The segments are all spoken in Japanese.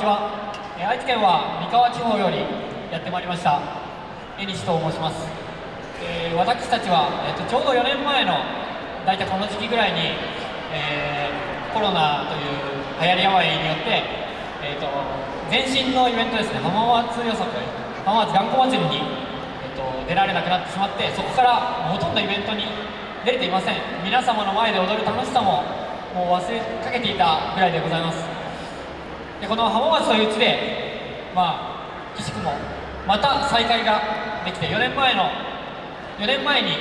ちは、え愛知県は三河地方よりやってまいりました江西と申します、えー私たちは、えーとちょうど4年前の大体この時期ぐらいに、えーコロナという流行り病によって、えー、と前身のイベントですね浜松予測浜松頑固祭りに、えー、と出られなくなってしまってそこからほとんどイベントに出れていません。皆様の前で踊る楽しさももう忘れかけていたぐらいでございます。でこの浜松という地でまあ岸くもまた再会ができて4年前の4年前に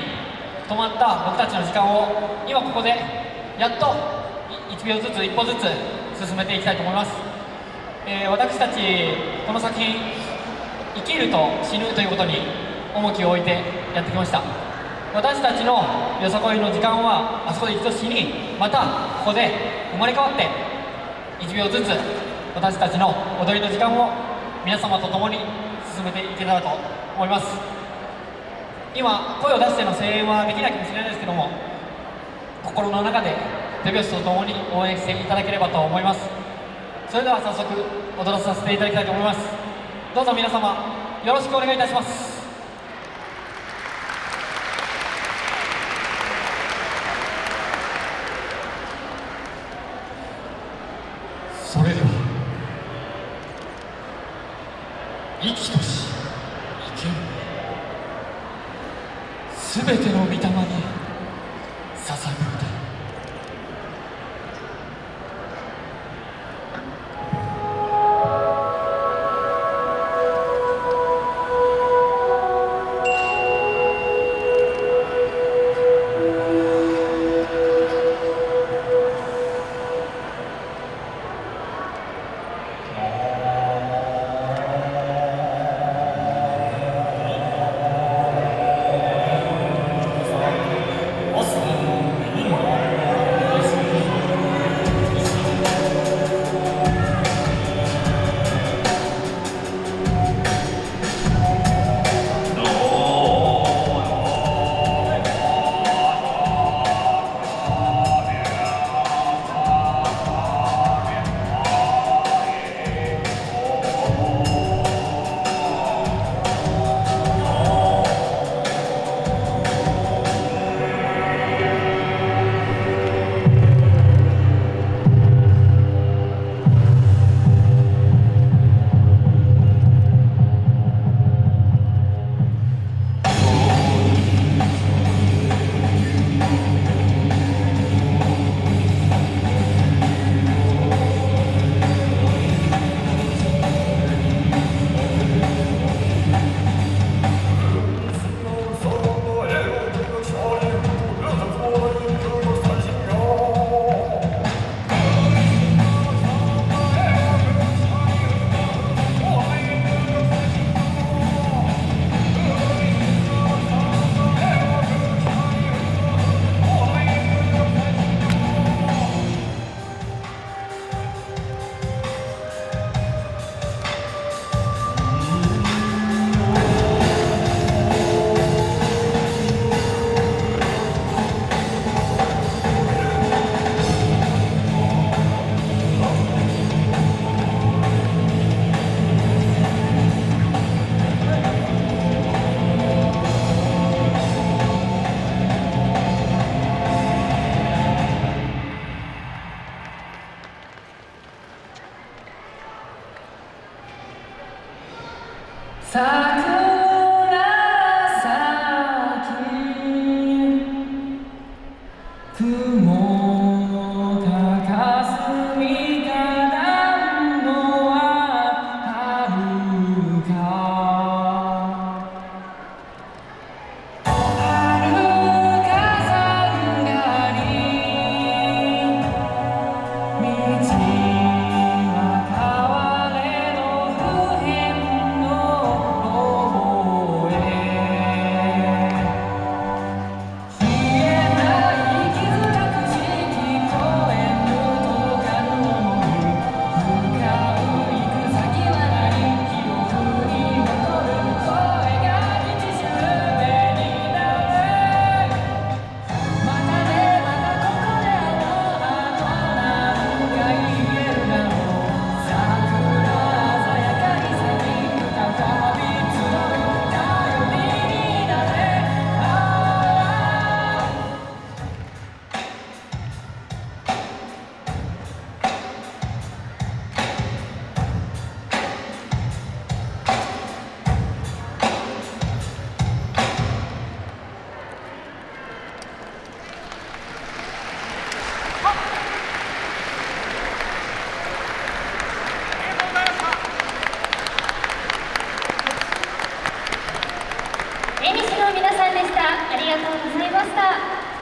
止まった僕たちの時間を今ここでやっと1秒ずつ1歩ずつ進めていきたいと思います、えー私たちこの作品生きると死ぬということに重きを置いてやってきました。私たちのよさこいの時間はあそこで一度死にまたここで生まれ変わって1秒ずつ私たちの踊りの時間を皆様と共に進めていけたらと思います。今声を出しての声援はできないかもしれないですけども心の中で手拍子と共に応援していただければと思います。それでは早速踊らさせていただきたいと思います。どうぞ皆様よろしくお願いいたします。それでは生きとし生ける。すべての御霊にさあ